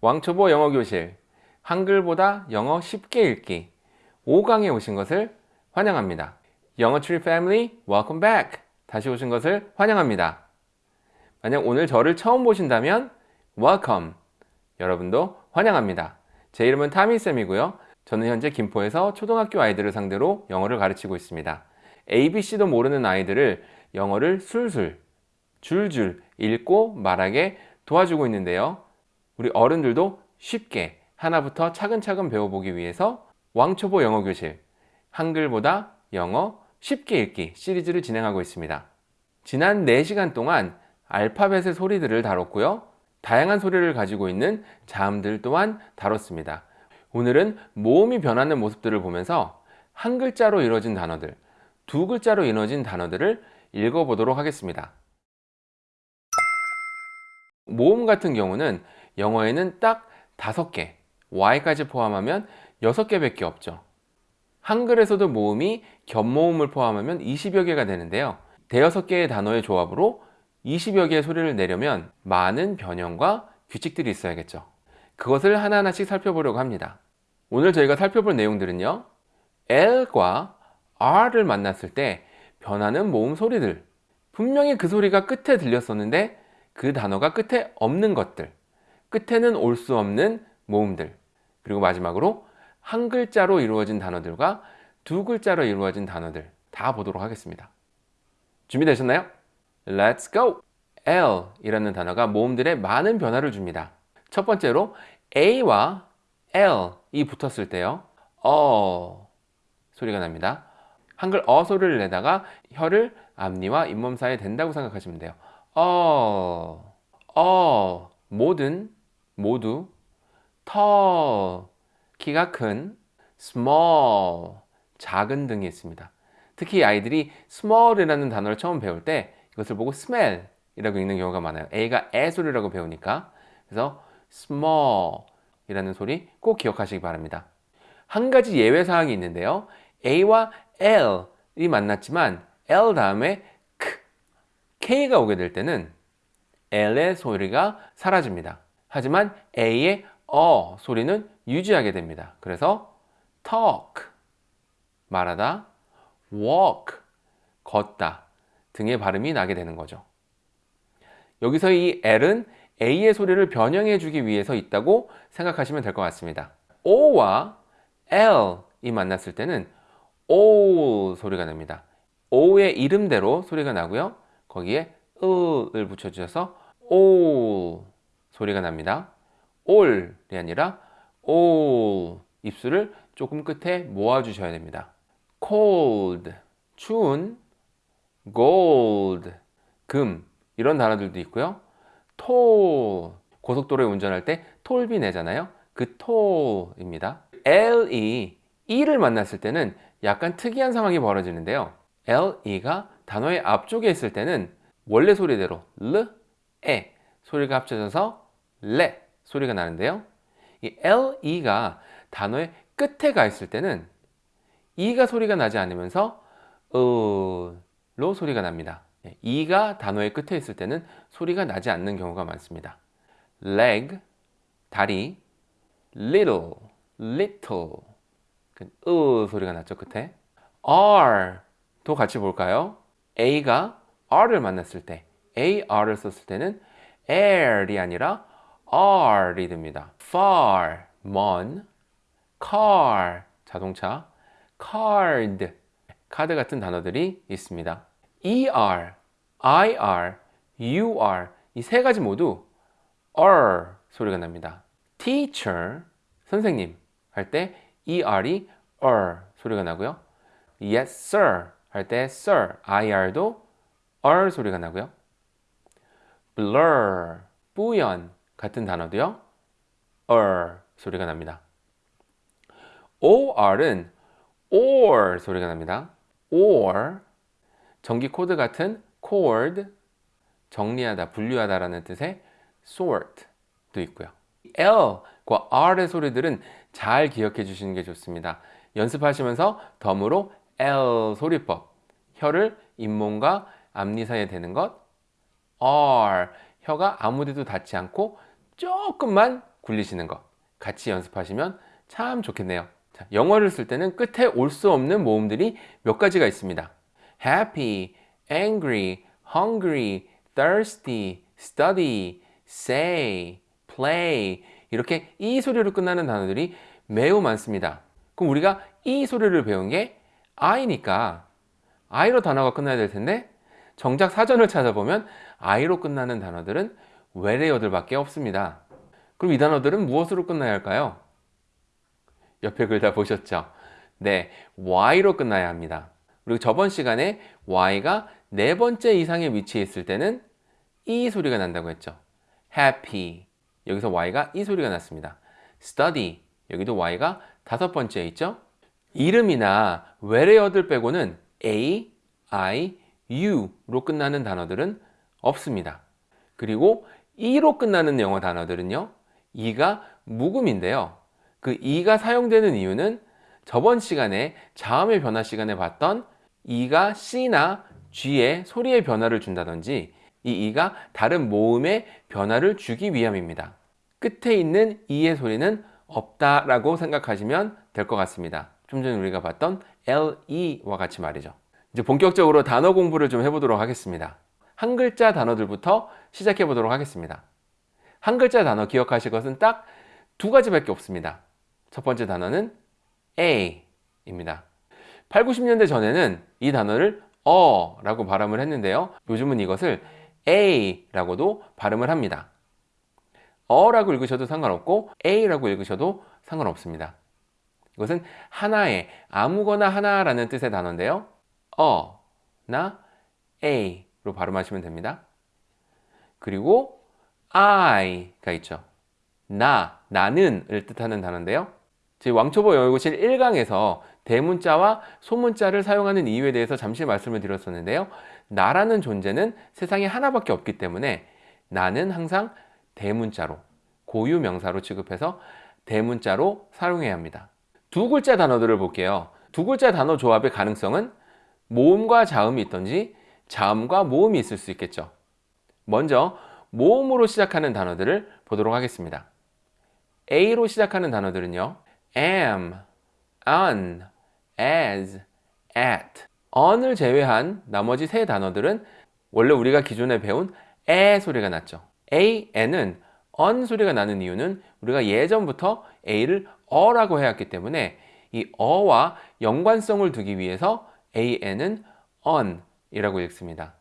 왕초보 영어교실 한글보다 영어 쉽게 읽기 5강에 오신 것을 환영합니다. 영어 tree family welcome back 다시 오신 것을 환영합니다. 만약 오늘 저를 처음 보신다면 welcome 여러분도 환영합니다. 제 이름은 타미쌤이고요. 저는 현재 김포에서 초등학교 아이들을 상대로 영어를 가르치고 있습니다. ABC도 모르는 아이들을 영어를 술술, 줄줄 읽고 말하게 도와주고 있는데요. 우리 어른들도 쉽게 하나부터 차근차근 배워보기 위해서 왕초보 영어교실 한글보다 영어 쉽게 읽기 시리즈를 진행하고 있습니다. 지난 4시간 동안 알파벳의 소리들을 다뤘고요. 다양한 소리를 가지고 있는 자음들 또한 다뤘습니다. 오늘은 모음이 변하는 모습들을 보면서 한 글자로 이루어진 단어들, 두 글자로 이루어진 단어들을 읽어보도록 하겠습니다. 모음 같은 경우는 영어에는 딱 다섯 개, Y까지 포함하면 여섯 개밖에 없죠. 한글에서도 모음이 겹모음을 포함하면 20여 개가 되는데요. 대여섯 개의 단어의 조합으로 20여 개의 소리를 내려면 많은 변형과 규칙들이 있어야겠죠. 그것을 하나하나씩 살펴보려고 합니다. 오늘 저희가 살펴볼 내용들은요. L과 R을 만났을 때 변하는 모음 소리들 분명히 그 소리가 끝에 들렸었는데 그 단어가 끝에 없는 것들 끝에는 올 수 없는 모음들 그리고 마지막으로 한 글자로 이루어진 단어들과 두 글자로 이루어진 단어들 다 보도록 하겠습니다. 준비되셨나요? Let's go! L 이라는 단어가 모음들에 많은 변화를 줍니다. 첫 번째로 A와 L이 붙었을 때요. 어 소리가 납니다. 한글 어 소리를 내다가 혀를 앞니와 잇몸 사이에 댄다고 생각하시면 돼요. 어, 어, 모든, 모두, 터, 키가 큰, small, 작은 등이 있습니다. 특히 아이들이 small이라는 단어를 처음 배울 때 이것을 보고 smell 이라고 읽는 경우가 많아요. A가 애 소리라고 배우니까. 그래서 small 이라는 소리 꼭 기억하시기 바랍니다. 한 가지 예외 사항이 있는데요. A와 L이 만났지만 L 다음에 K, K가 오게 될 때는 L의 소리가 사라집니다. 하지만 A의 어 소리는 유지하게 됩니다. 그래서 talk 말하다, walk 걷다 등의 발음이 나게 되는 거죠. 여기서 이 L은 A의 소리를 변형해 주기 위해서 있다고 생각하시면 될 것 같습니다. O와 L이 만났을 때는 O 소리가 납니다. O의 이름대로 소리가 나고요. 거기에 을을 붙여주셔서 오 소리가 납니다. 올이 아니라 오 입술을 조금 끝에 모아주셔야 됩니다. cold 추운 gold 금 이런 단어들도 있고요. 톨 고속도로에 운전할 때 톨비 내잖아요. 그 톨입니다. LE E를 만났을 때는 약간 특이한 상황이 벌어지는데요. LE가 단어의 앞쪽에 있을 때는 원래 소리대로 L, 에 소리가 합쳐져서 레 소리가 나는데요. 이 LE가 단어의 끝에 가 있을 때는 E가 소리가 나지 않으면서 으로 소리가 납니다. E가 단어의 끝에 있을 때는 소리가 나지 않는 경우가 많습니다. leg, 다리, little, little 그으 소리가 났죠 끝에 R 도 같이 볼까요? A가 R을 만났을 때 AR을 썼을 때는 air이 아니라 R이 됩니다. far, 먼, car, 자동차, card, 카드 같은 단어들이 있습니다. ER, IR, UR 이 세 가지 모두 R 소리가 납니다. teacher, 선생님 할 때 ER이 R 소리가 나고요. Yes sir 할 때 sir, IR도 R 소리가 나고요. blur, 뿌연 같은 단어도요. R 소리가 납니다. OR은 or 소리가 납니다. or 전기 코드 같은 cord 정리하다, 분류하다 라는 뜻의 sort도 있고요. L과 R의 소리들은 잘 기억해 주시는 게 좋습니다. 연습하시면서 덤으로 L 소리법 혀를 잇몸과 앞니 사이에 대는 것 R 혀가 아무 데도 닿지 않고 조금만 굴리시는 것 같이 연습하시면 참 좋겠네요. 자, 영어를 쓸 때는 끝에 올 수 없는 모음들이 몇 가지가 있습니다. happy, angry, hungry, thirsty, study, say, play 이렇게 이 소리로 끝나는 단어들이 매우 많습니다. 그럼 우리가 이 소리를 배운 게 I니까 I로 단어가 끝나야 될 텐데 정작 사전을 찾아보면 I로 끝나는 단어들은 외래어들밖에 없습니다. 그럼 이 단어들은 무엇으로 끝나야 할까요? 옆에 글 다 보셨죠? 네, Y로 끝나야 합니다. 그리고 저번 시간에 Y가 네 번째 이상의 위치에 있을 때는 이 소리가 난다고 했죠. Happy 여기서 Y가 이 소리가 났습니다. Study 여기도 Y가 다섯 번째에 있죠. 이름이나 외래어들 빼고는 A, I, U로 끝나는 단어들은 없습니다. 그리고 E로 끝나는 영어 단어들은요. E가 묵음인데요. 그 E가 사용되는 이유는 저번 시간에 자음의 변화 시간에 봤던 E가 C나 G의 소리의 변화를 준다든지 이 E가 다른 모음의 변화를 주기 위함입니다. 끝에 있는 E의 소리는 없다 라고 생각하시면 될 것 같습니다. 좀 전에 우리가 봤던 LE와 같이 말이죠. 이제 본격적으로 단어 공부를 좀 해보도록 하겠습니다. 한 글자 단어들부터 시작해 보도록 하겠습니다. 한 글자 단어 기억하실 것은 딱 두 가지밖에 없습니다. 첫 번째 단어는 A입니다. 8, 90년대 전에는 이 단어를 어 라고 발음을 했는데요. 요즘은 이것을 A라고도 발음을 합니다. 어라고 읽으셔도 상관없고 A라고 읽으셔도 상관없습니다. 이것은 하나의 아무거나 하나라는 뜻의 단어인데요. 어 나 A로 발음하시면 됩니다. 그리고 I가 있죠. 나, 나는을 뜻하는 단어인데요. 제 왕초보 영어고실 1강에서 대문자와 소문자를 사용하는 이유에 대해서 잠시 말씀을 드렸었는데요. 나라는 존재는 세상에 하나밖에 없기 때문에 나는 항상 대문자로 고유 명사로 취급해서 대문자로 사용해야 합니다. 두 글자 단어들을 볼게요. 두 글자 단어 조합의 가능성은 모음과 자음이 있던지 자음과 모음이 있을 수 있겠죠. 먼저 모음으로 시작하는 단어들을 보도록 하겠습니다. A로 시작하는 단어들은요. am, on, as, at. on을 제외한 나머지 세 단어들은 원래 우리가 기존에 배운 에 소리가 났죠. a, n은 on 소리가 나는 이유는 우리가 예전부터 a를 어라고 해왔기 때문에 이 어와 연관성을 두기 위해서 an은 on 이라고 읽습니다.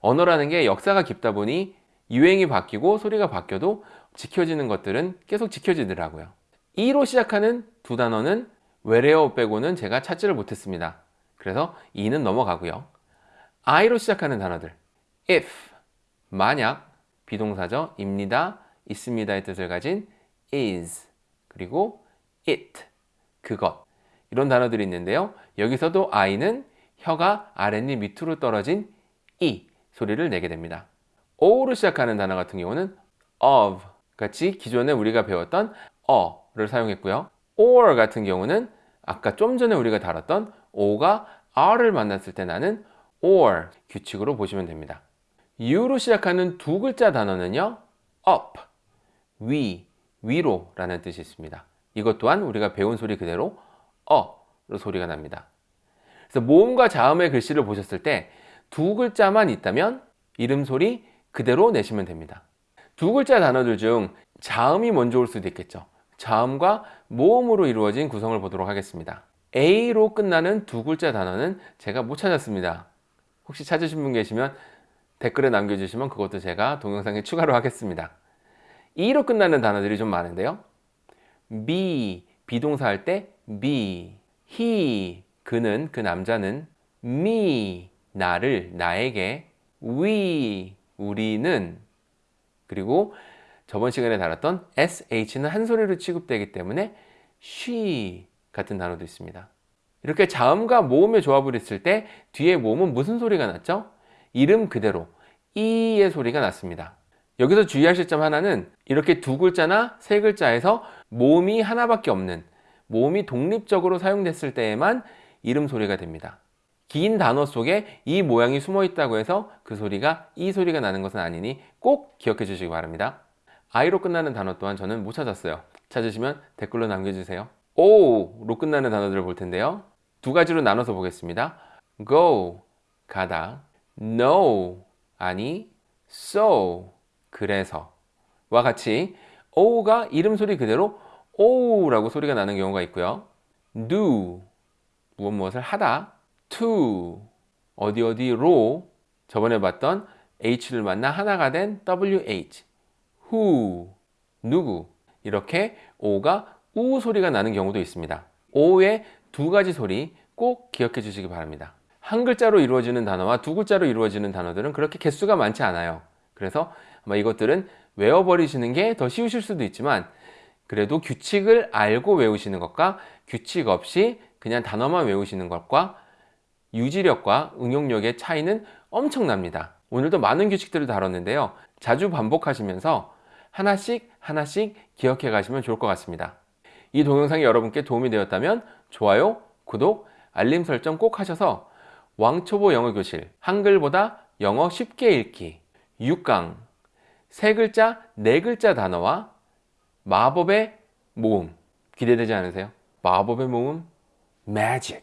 언어라는 게 역사가 깊다 보니 유행이 바뀌고 소리가 바뀌어도 지켜지는 것들은 계속 지켜지더라고요. E로 시작하는 두 단어는 외래어 빼고는 제가 찾지를 못했습니다. 그래서 E는 넘어가고요. I로 시작하는 단어들 if, 만약, 비동사죠. 입니다, 있습니다의 뜻을 가진 is, 그리고 it, 그것 이런 단어들이 있는데요. 여기서도 I는 혀가 아랫입 밑으로 떨어진 E 소리를 내게 됩니다. O로 시작하는 단어 같은 경우는 of 같이 기존에 우리가 배웠던 어를 사용했고요. or 같은 경우는 아까 좀 전에 우리가 다뤘던 o가 r을 만났을 때 나는 or 규칙으로 보시면 됩니다. U로 시작하는 두 글자 단어는요. up, 위, 위로 라는 뜻이 있습니다. 이것 또한 우리가 배운 소리 그대로 어로 소리가 납니다. 그래서 모음과 자음의 글씨를 보셨을 때 두 글자만 있다면 이름 소리 그대로 내시면 됩니다. 두 글자 단어들 중 자음이 먼저 올 수도 있겠죠. 자음과 모음으로 이루어진 구성을 보도록 하겠습니다. A로 끝나는 두 글자 단어는 제가 못 찾았습니다. 혹시 찾으신 분 계시면 댓글에 남겨주시면 그것도 제가 동영상에 추가로 하겠습니다. E로 끝나는 단어들이 좀 많은데요. be, 비동사 할 때 be, he, 그는, 그 남자는 me, 나를, 나에게 we, 우리는 그리고 저번 시간에 다뤘던 sh는 한 소리로 취급되기 때문에 she 같은 단어도 있습니다. 이렇게 자음과 모음의 조합을 했을 때 뒤에 모음은 무슨 소리가 났죠? 이름 그대로 이의 소리가 났습니다. 여기서 주의하실 점 하나는 이렇게 두 글자나 세 글자에서 모음이 하나밖에 없는 모음이 독립적으로 사용됐을 때에만 이름 소리가 됩니다. 긴 단어 속에 이 모양이 숨어 있다고 해서 그 소리가 이 소리가 나는 것은 아니니 꼭 기억해 주시기 바랍니다. I로 끝나는 단어 또한 저는 못 찾았어요. 찾으시면 댓글로 남겨주세요. O로 끝나는 단어들을 볼 텐데요. 두 가지로 나눠서 보겠습니다. Go, 가다. No, 아니. So, 그래서. 와 같이 O가 이름 소리 그대로 O라고 소리가 나는 경우가 있고요. Do, 무엇 무엇을 하다. To, 어디 어디로 저번에 봤던 H를 만나 하나가 된 WH. Who, 누구. 이렇게 O가 우 소리가 나는 경우도 있습니다. O의 두 가지 소리 꼭 기억해 주시기 바랍니다. 한 글자로 이루어지는 단어와 두 글자로 이루어지는 단어들은 그렇게 개수가 많지 않아요. 그래서 아마 이것들은 외워버리시는 게 더 쉬우실 수도 있지만 그래도 규칙을 알고 외우시는 것과 규칙 없이 그냥 단어만 외우시는 것과 유지력과 응용력의 차이는 엄청납니다. 오늘도 많은 규칙들을 다뤘는데요. 자주 반복하시면서 하나씩 하나씩 기억해 가시면 좋을 것 같습니다. 이 동영상이 여러분께 도움이 되었다면 좋아요, 구독, 알림 설정 꼭 하셔서 왕초보 영어 교실 한글보다 영어 쉽게 읽기 6강 세 글자, 네 글자 단어와 마법의 모음 기대되지 않으세요? 마법의 모음 magic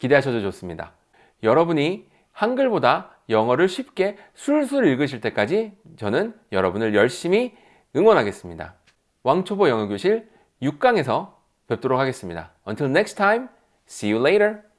기대하셔도 좋습니다. 여러분이 한글보다 영어를 쉽게 술술 읽으실 때까지 저는 여러분을 열심히 응원하겠습니다. 왕초보 영어교실 6강에서 뵙도록 하겠습니다. Until next time, see you later.